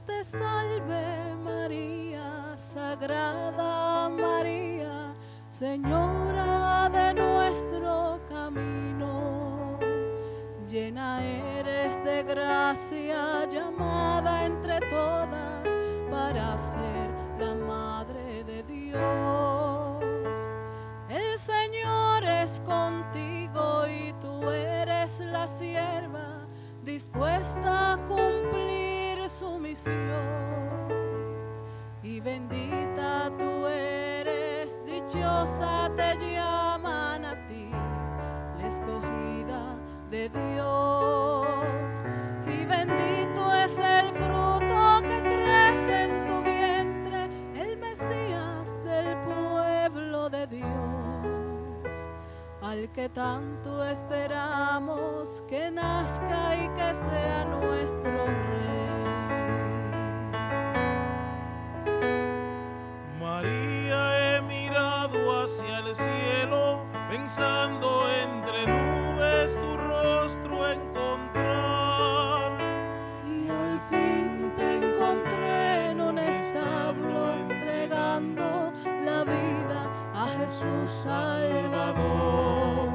Te salve María, Sagrada María, Señora de nuestro camino. Llena eres de gracia, llamada entre todas para ser la Madre de Dios. Dichosa te llaman a ti, la escogida de Dios. Y bendito es el fruto que crece en tu vientre, el Mesías del pueblo de Dios al que tanto esperamos que nazca y que sea nuestro rey. Pensando entre nubes tu rostro encontrar. Y al fin te encontré en un establo entregando la vida a Jesús Salvador.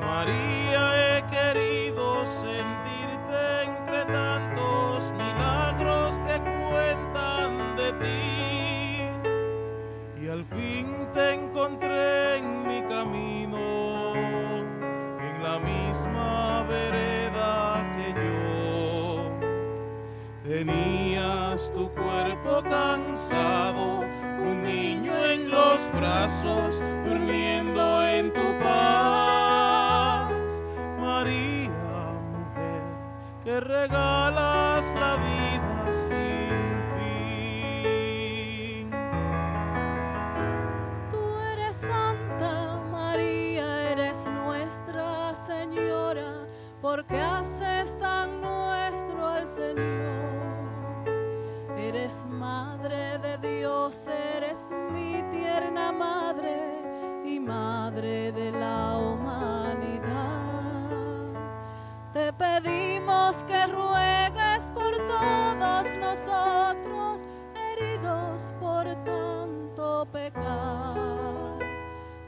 María, Tenías tu cuerpo cansado, un niño en los brazos, durmiendo en tu paz. María, mujer, que regalas la vida sin fin. Tú eres santa, María, eres nuestra Señora, porque haces tan al Señor. Eres madre de Dios, eres mi tierna madre y madre de la humanidad. Te pedimos que ruegues por todos nosotros, heridos por tanto pecar.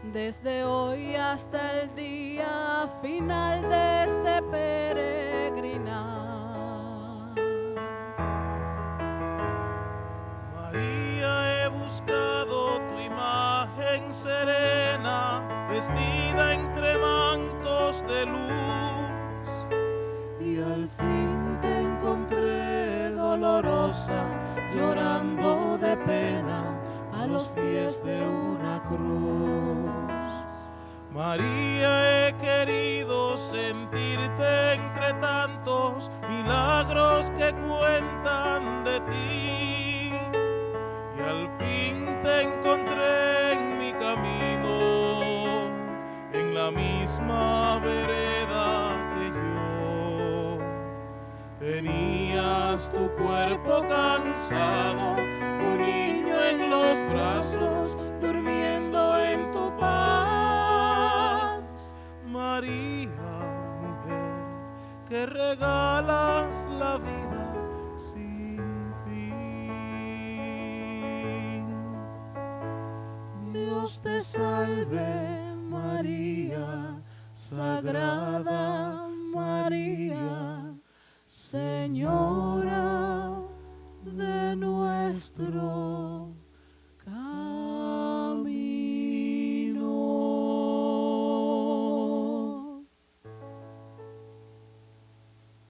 Desde hoy hasta el día final de este peregrinar. Serena, vestida entre mantos de luz. Y al fin te encontré dolorosa, llorando de pena a los pies de una cruz. María, he querido sentirte entre tantos milagros que cuentan misma vereda que yo. Tenías tu cuerpo cansado, un niño en los brazos, durmiendo en tu paz. María, mujer, que regalas la vida sin fin. Dios te salve María, Sagrada María,